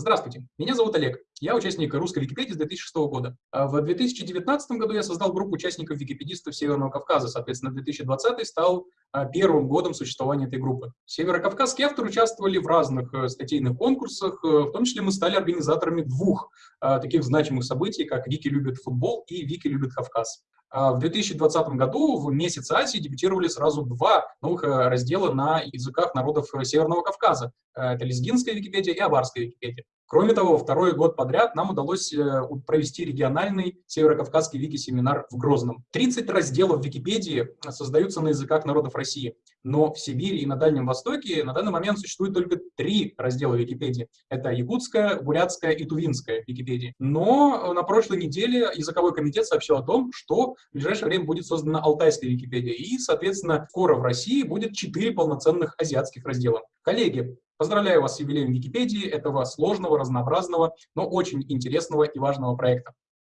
Здравствуйте, меня зовут Олег. Я участник русской Википедии с 2006 года. А в 2019 году я создал группу участников википедистов Северного Кавказа. Соответственно, 2020 стал а, первым годом существования этой группы. Северокавказские авторы участвовали в разных э, статейных конкурсах, э, в том числе мы стали организаторами двух а, таких значимых событий, как «Вики любит футбол» и «Вики любит Кавказ». В 2020 году в месяц Азии дебютировали сразу два новых э, раздела на языках народов Северного Кавказа. Это лезгинская Википедия и аварская Википедия. Кроме того, второй год подряд нам удалось э, провести региональный северокавказский вики-семинар в Грозном. 30 разделов Википедии создаются на языках народов России, но в Сибири и на Дальнем Востоке на данный момент существует только три раздела Википедии. Это якутская, бурятская и тувинская Википедия. Но на прошлой неделе языковой комитет сообщил о том, что в ближайшее время будет создана алтайская Википедия, и, соответственно, скоро в России будет четыре полноценных азиатских раздела. Коллеги, Поздравляю вас с юбилеем Википедии, этого сложного, разнообразного, но очень интересного и важного проекта.